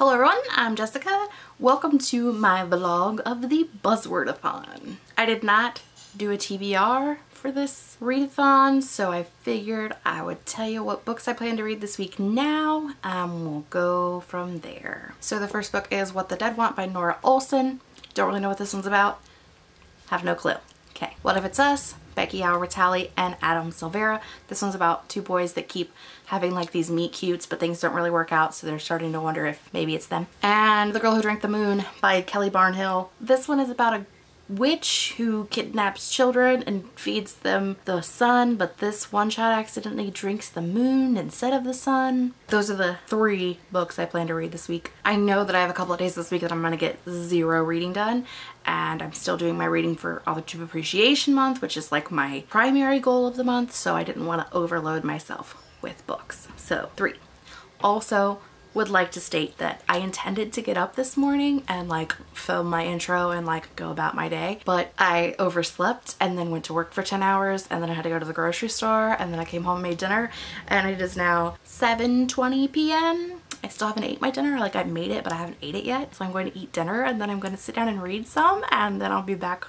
Hello everyone, I'm Jessica. Welcome to my vlog of the Buzzwordathon. I did not do a TBR for this readathon, so I figured I would tell you what books I plan to read this week now, and we'll go from there. So the first book is What the Dead Want by Norah Olson. Don't really know what this one's about. Have no clue. Okay, What If It's Us? Becky Albertalli and Adam Silvera. This one's about two boys that keep having like these meet cutes but things don't really work out so they're starting to wonder if maybe it's them. And The Girl Who Drank the Moon by Kelly Barnhill. This one is about a witch who kidnaps children and feeds them the sun, but this one shot accidentally drinks the moon instead of the sun. Those are the three books I plan to read this week. I know that I have a couple of days this week that I'm to get zero reading done, and I'm still doing my reading for Authorship Appreciation Month, which is like my primary goal of the month, so I didn't want to overload myself with books. So three. Also, would like to state that I intended to get up this morning and like film my intro and like go about my day. But I overslept and then went to work for 10 hours and then I had to go to the grocery store and then I came home and made dinner. And it is now 7:20 p.m. I still haven't ate my dinner. Like I made it but I haven't ate it yet. So I'm going to eat dinner and then I'm going to sit down and read some and then I'll be back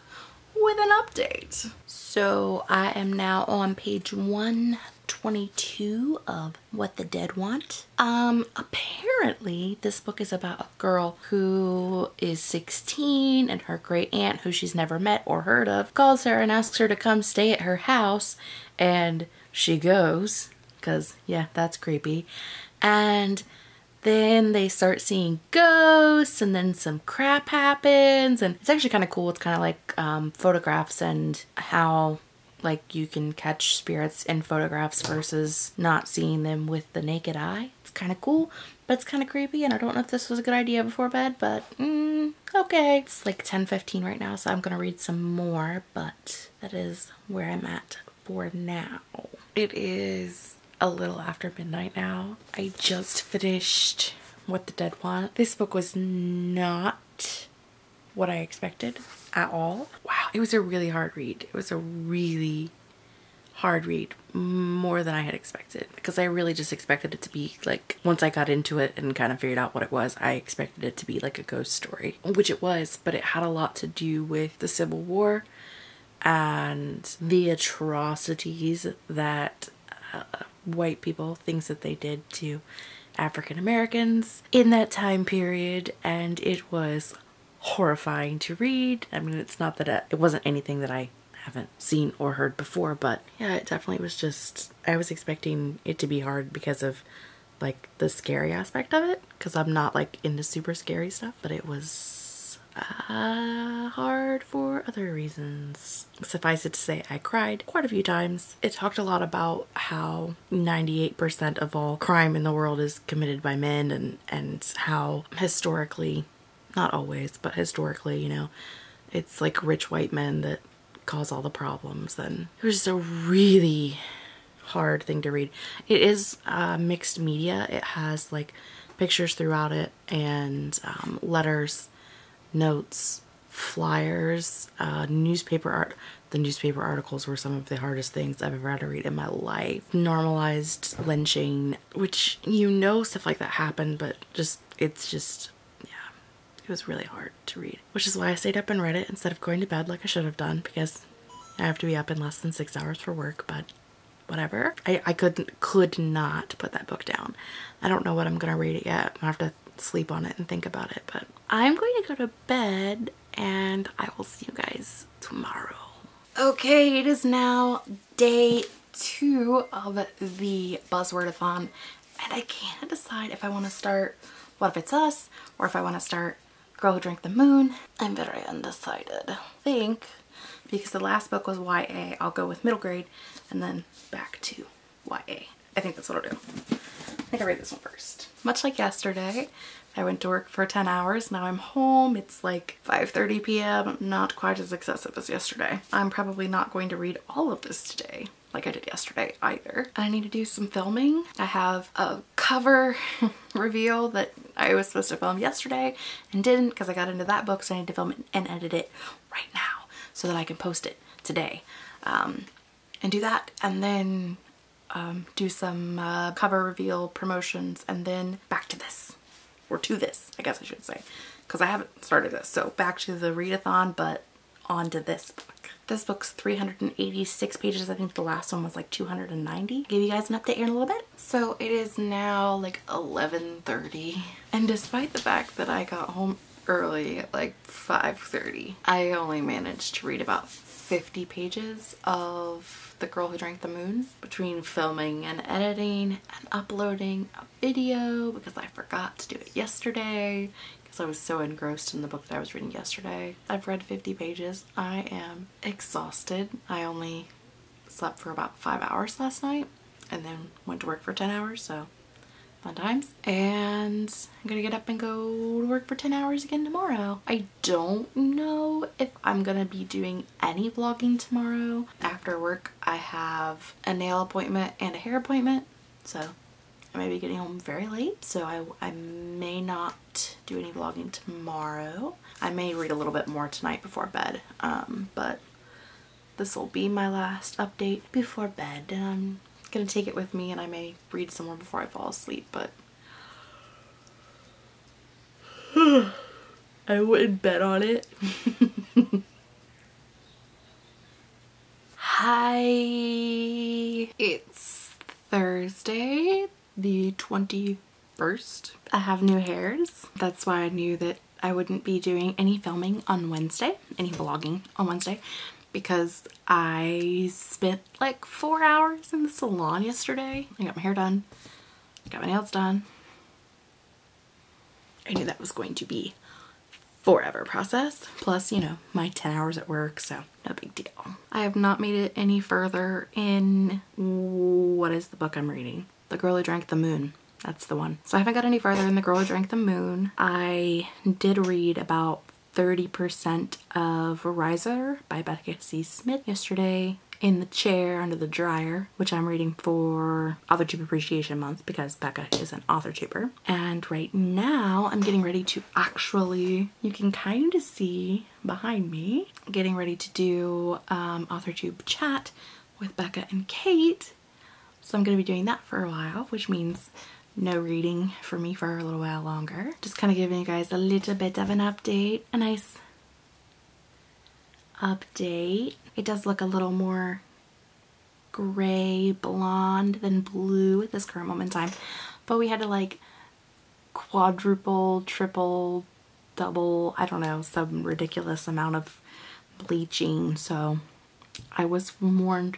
with an update. So I am now on page one 22 of What the Dead Want. Um, apparently this book is about a girl who is 16 and her great aunt who she's never met or heard of calls her and asks her to come stay at her house and she goes because yeah, that's creepy. And then they start seeing ghosts and then some crap happens and it's actually kind of cool. It's kind of like um, photographs and how like you can catch spirits in photographs versus not seeing them with the naked eye. It's kind of cool, but it's kind of creepy and I don't know if this was a good idea before bed, but mm, okay. It's like 10.15 right now, so I'm to read some more, but that is where I'm at for now. It is a little after midnight now. I just finished What the Dead Want. This book was not what I expected at all. Wow, it was a really hard read. It was a really hard read, more than I had expected because I really just expected it to be like once I got into it and kind of figured out what it was, I expected it to be like a ghost story, which it was, but it had a lot to do with the Civil War and the atrocities that uh, white people, things that they did to African Americans in that time period, and it was horrifying to read. I mean, it's not that it, it wasn't anything that I haven't seen or heard before, but yeah, it definitely was just, I was expecting it to be hard because of like the scary aspect of it, because I'm not like into super scary stuff, but it was uh, hard for other reasons. Suffice it to say, I cried quite a few times. It talked a lot about how 98% of all crime in the world is committed by men and, and how historically not always, but historically, you know, it's like rich white men that cause all the problems. And it was just a really hard thing to read. It is uh, mixed media. It has like pictures throughout it and um, letters, notes, flyers, uh, newspaper art. The newspaper articles were some of the hardest things I've ever had to read in my life. Normalized lynching, which you know stuff like that happened, but just it's just was really hard to read, which is why I stayed up and read it instead of going to bed like I should have done because I have to be up in less than six hours for work, but whatever. I, I couldn't, could not put that book down. I don't know what I'm going to read it yet. I have to sleep on it and think about it, but I'm going to go to bed and I will see you guys tomorrow. Okay, it is now day two of the Buzzwordathon and I can't decide if I want to start What If It's Us or if I want to start Girl Who Drank the Moon. I'm very undecided. I think because the last book was YA, I'll go with middle grade and then back to YA. I think that's what I'll do. I think I'll read this one first. Much like yesterday, I went to work for 10 hours. Now I'm home. It's like 5.30 p.m. Not quite as excessive as yesterday. I'm probably not going to read all of this today like I did yesterday either. I need to do some filming. I have a cover reveal that I was supposed to film yesterday and didn't because I got into that book so I need to film it and edit it right now so that I can post it today. Um, and do that and then um, do some uh, cover reveal promotions and then back to this. or to this, I guess I should say, because I haven't started this. So back to the readathon, but on to this book. This book's 386 pages. I think the last one was like 290. Give you guys an update here in a little bit. So it is now like 11.30. And despite the fact that I got home early at like 5.30, I only managed to read about 50 pages of The Girl Who Drank the Moon between filming and editing and uploading a video because I forgot to do it yesterday because I was so engrossed in the book that I was reading yesterday. I've read 50 pages. I am exhausted. I only slept for about five hours last night and then went to work for 10 hours, so fun times. And I'm gonna get up and go to work for 10 hours again tomorrow. I don't know if I'm gonna be doing any vlogging tomorrow. After work, I have a nail appointment and a hair appointment, so I may be getting home very late, so I, I may not do any vlogging tomorrow. I may read a little bit more tonight before bed, um, but this will be my last update before bed, and I'm gonna take it with me, and I may read some more before I fall asleep, but I wouldn't bet on it. Hi, it's Thursday, the 21st. I have new hairs. That's why I knew that I wouldn't be doing any filming on Wednesday, any vlogging on Wednesday, because I spent like four hours in the salon yesterday. I got my hair done, got my nails done. I knew that was going to be forever process plus you know my 10 hours at work so no big deal i have not made it any further in what is the book i'm reading the Girl Who Drank the Moon. That's the one. So I haven't got any further than The Girl Who Drank the Moon. I did read about 30% of Riser by Becca C. Smith yesterday in the chair under the dryer, which I'm reading for AuthorTube Appreciation Month because Becca is an AuthorTuber. And right now I'm getting ready to actually, you can kind of see behind me, getting ready to do um, AuthorTube chat with Becca and Kate so I'm going to be doing that for a while, which means no reading for me for a little while longer. Just kind of giving you guys a little bit of an update, a nice update. It does look a little more gray blonde than blue at this current moment in time, but we had to like quadruple, triple, double, I don't know, some ridiculous amount of bleaching. So I was warned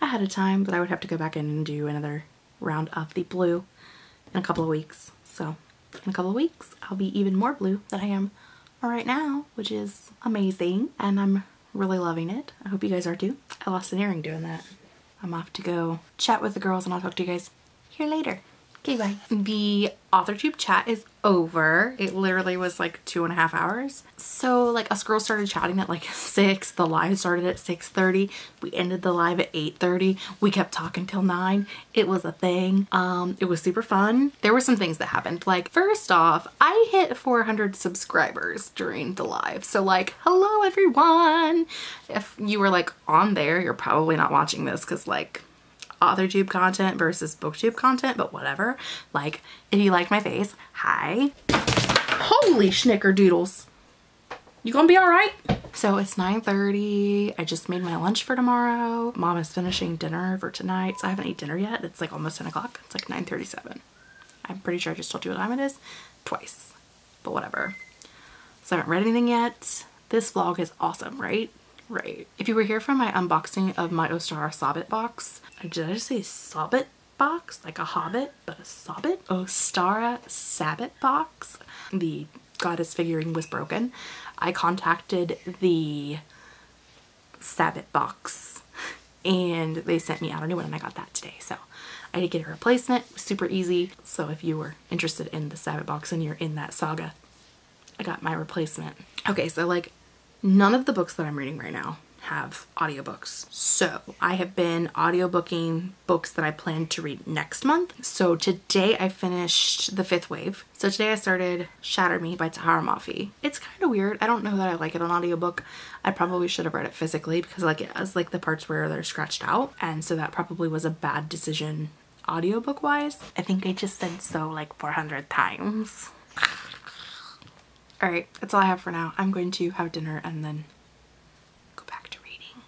ahead of time but I would have to go back in and do another round of the blue in a couple of weeks. So in a couple of weeks, I'll be even more blue than I am right now, which is amazing. And I'm really loving it. I hope you guys are too. I lost an earring doing that. I'm off to go chat with the girls and I'll talk to you guys here later. Okay, bye. The AuthorTube chat is over. It literally was like two and a half hours. So like us girls started chatting at like 6. The live started at 6.30. We ended the live at 8.30. We kept talking till 9. It was a thing. Um, it was super fun. There were some things that happened. Like first off, I hit 400 subscribers during the live. So like, hello everyone. If you were like on there, you're probably not watching this because like AuthorTube content versus BookTube content, but whatever. Like, if you like my face, hi. Holy schnickerdoodles. You gonna be all right? So it's 9.30. I just made my lunch for tomorrow. Mom is finishing dinner for tonight. So I haven't eaten dinner yet. It's like almost 10 o'clock. It's like 9.37. I'm pretty sure I just told you what time it is twice, but whatever. So I haven't read anything yet. This vlog is awesome, right? Right. If you were here for my unboxing of my Ostara Sobbit box, did I just say Sobbit box? Like a hobbit, but a Sobbit? Ostara Sabbat box. The goddess figurine was broken. I contacted the Sabbat box and they sent me out a new one and I got that today. So I did get a replacement. super easy. So if you were interested in the Sabbat box and you're in that saga, I got my replacement. Okay, so like None of the books that I'm reading right now have audiobooks. So I have been audiobooking books that I plan to read next month. So today I finished The Fifth Wave. So today I started Shatter Me by Tahereh Mafi. It's kind of weird. I don't know that I like it on audiobook. I probably should have read it physically because like it has like the parts where they're scratched out. And so that probably was a bad decision audiobook wise. I think I just said so like 400 times. All right, that's all I have for now. I'm going to have dinner and then go back to reading.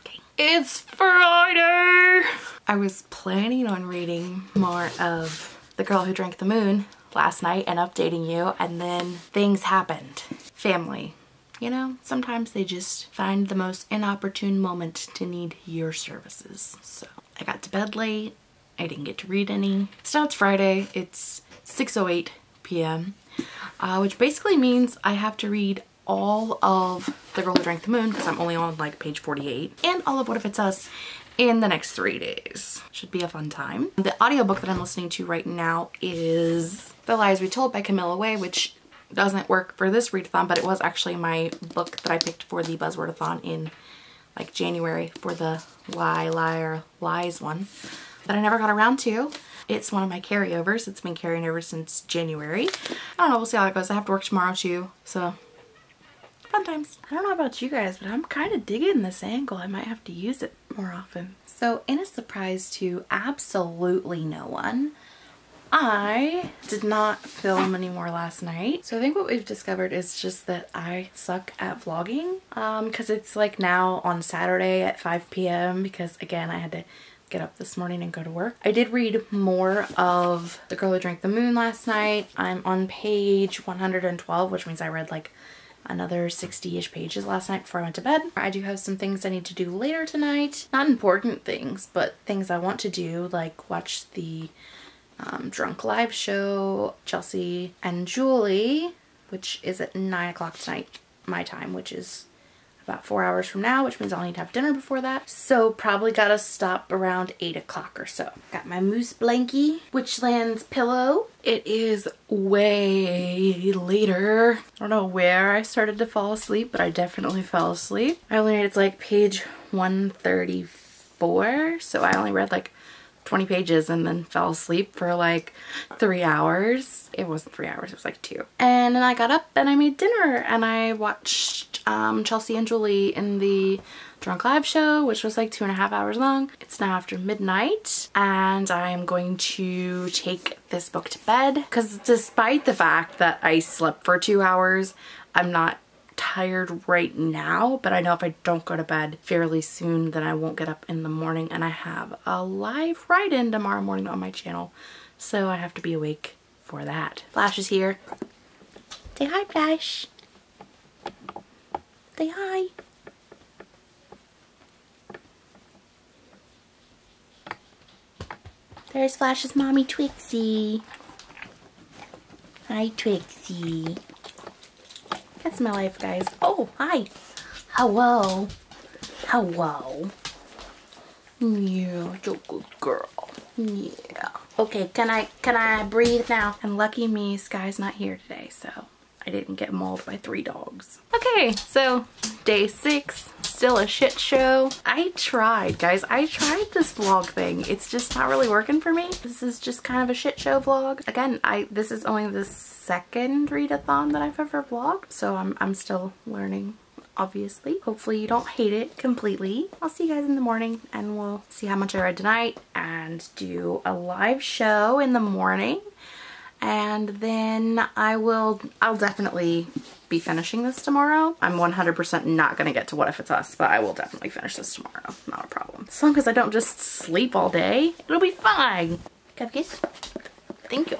Okay. It's Friday! I was planning on reading more of The Girl Who Drank the Moon last night and updating you and then things happened. Family. You know, sometimes they just find the most inopportune moment to need your services. So I got to bed late. I didn't get to read any. So now it's Friday. It's 6.08 p.m. Uh, which basically means I have to read all of The Girl Who Drank the Moon because I'm only on like page 48 and all of What If It's Us in the next three days. Should be a fun time. The audiobook that I'm listening to right now is The Lies We Told by Camilla Way, which doesn't work for this readathon, but it was actually my book that I picked for the Buzzwordathon in like January for the Lie, Liar, Lies one that I never got around to. It's one of my carryovers. It's been carrying over since January. I don't know, we'll see how it goes. I have to work tomorrow too, so fun times. I don't know about you guys, but I'm kind of digging this angle. I might have to use it more often. So in a surprise to absolutely no one, I did not film anymore last night. So I think what we've discovered is just that I suck at vlogging Um, because um, it's like now on Saturday at 5 p.m. because again, I had to get up this morning and go to work. I did read more of The Girl Who Drank the Moon last night. I'm on page 112, which means I read like another 60-ish pages last night before I went to bed. I do have some things I need to do later tonight. Not important things, but things I want to do, like watch the um, Drunk Live show, Chelsea and Julie, which is at 9 o'clock tonight, my time, which is about four hours from now, which means I'll need to have dinner before that. So probably gotta stop around eight o'clock or so. Got my moose blankie, Witchlands pillow. It is way later. I don't know where I started to fall asleep, but I definitely fell asleep. I only read it's like page 134, so I only read like 20 pages and then fell asleep for like three hours. It wasn't three hours, it was like two. And then I got up and I made dinner and I watched um, Chelsea and Julie in the Drunk Live show, which was like two and a half hours long. It's now after midnight and I am going to take this book to bed because despite the fact that I slept for two hours, I'm not tired right now, but I know if I don't go to bed fairly soon, then I won't get up in the morning and I have a live write-in tomorrow morning on my channel. So I have to be awake for that. Flash is here. Say hi, Flash. Say hi. There's Flash's mommy, Twixie. Hi, Twixie. That's my life, guys. Oh, hi. Hello. Hello. Yeah, you're a good girl. Yeah. Okay, can I can I breathe now? And lucky me, Sky's not here today, so I didn't get mauled by three dogs. Okay, so day six, still a shit show. I tried, guys. I tried this vlog thing. It's just not really working for me. This is just kind of a shit show vlog. Again, I this is only the second readathon that I've ever vlogged, so I'm, I'm still learning obviously. Hopefully you don't hate it completely. I'll see you guys in the morning and we'll see how much I read tonight and do a live show in the morning and then I will, I'll definitely be finishing this tomorrow. I'm 100% not going to get to What If It's Us, but I will definitely finish this tomorrow. Not a problem. As long as I don't just sleep all day, it'll be fine. Cupcakes? Thank you.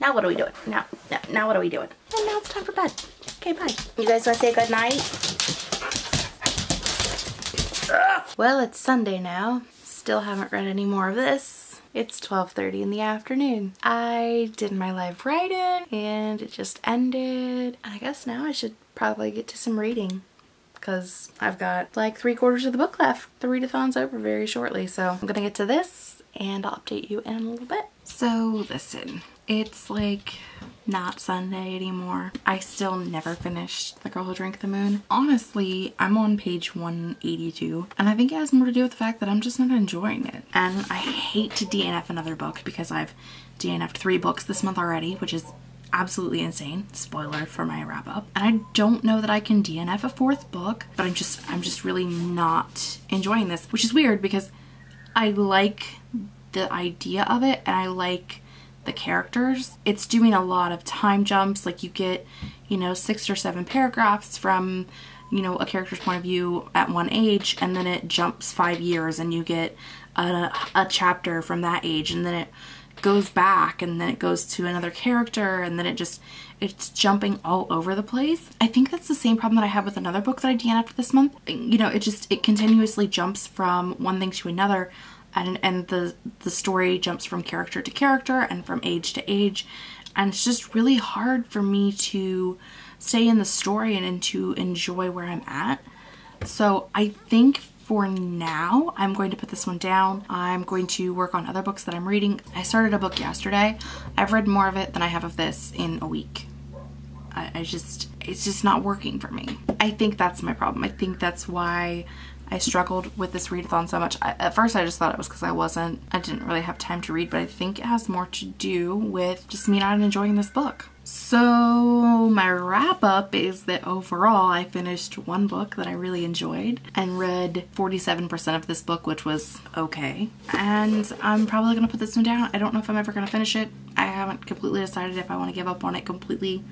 Now what are we doing? Now, now, now what are we doing? And now it's time for bed. Okay, bye. You guys want to say good night? Well, it's Sunday now. Still haven't read any more of this. It's 12.30 in the afternoon. I did my live write-in and it just ended. I guess now I should probably get to some reading because I've got like three quarters of the book left. The readathon's over very shortly, so I'm gonna get to this and I'll update you in a little bit. So listen, it's like not Sunday anymore. I still never finished The Girl Who Drank the Moon. Honestly, I'm on page 182 and I think it has more to do with the fact that I'm just not enjoying it. And I hate to DNF another book because I've DNF'd three books this month already, which is absolutely insane. Spoiler for my wrap up. And I don't know that I can DNF a fourth book, but I'm just I'm just really not enjoying this, which is weird because I like the idea of it and I like the characters. It's doing a lot of time jumps. Like you get, you know, six or seven paragraphs from, you know, a character's point of view at one age, and then it jumps five years and you get a, a chapter from that age, and then it goes back and then it goes to another character and then it just it's jumping all over the place. I think that's the same problem that I have with another book that I DNF'd this month. You know, it just it continuously jumps from one thing to another and and the the story jumps from character to character and from age to age and it's just really hard for me to stay in the story and, and to enjoy where I'm at. So I think for now, I'm going to put this one down. I'm going to work on other books that I'm reading. I started a book yesterday. I've read more of it than I have of this in a week. I, I just, it's just not working for me. I think that's my problem. I think that's why I struggled with this readathon so much. I, at first I just thought it was because I wasn't, I didn't really have time to read, but I think it has more to do with just me not enjoying this book. So my wrap up is that overall I finished one book that I really enjoyed and read 47% of this book, which was okay. And I'm probably gonna put this one down. I don't know if I'm ever gonna finish it. I haven't completely decided if I wanna give up on it completely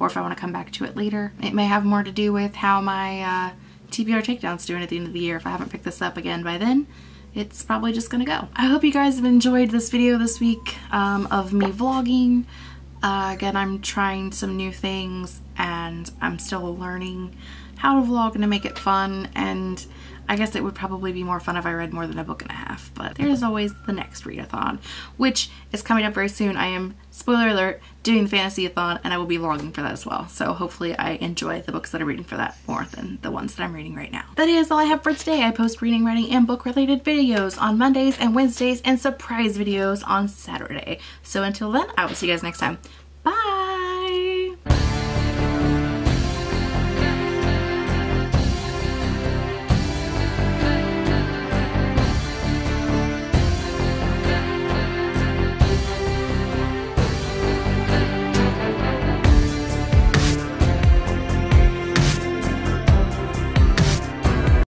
or if I wanna come back to it later. It may have more to do with how my uh, TBR takedown's doing at the end of the year. If I haven't picked this up again by then, it's probably just gonna go. I hope you guys have enjoyed this video this week um, of me vlogging. Uh, again, I'm trying some new things and I'm still learning how to vlog and to make it fun and I guess it would probably be more fun if I read more than a book and a half, but there's always the next readathon, which is coming up very soon. I am, spoiler alert, doing the fantasy-a-thon and I will be vlogging for that as well. So hopefully I enjoy the books that I'm reading for that more than the ones that I'm reading right now. That is all I have for today. I post reading, writing, and book-related videos on Mondays and Wednesdays and surprise videos on Saturday. So until then, I will see you guys next time. Bye!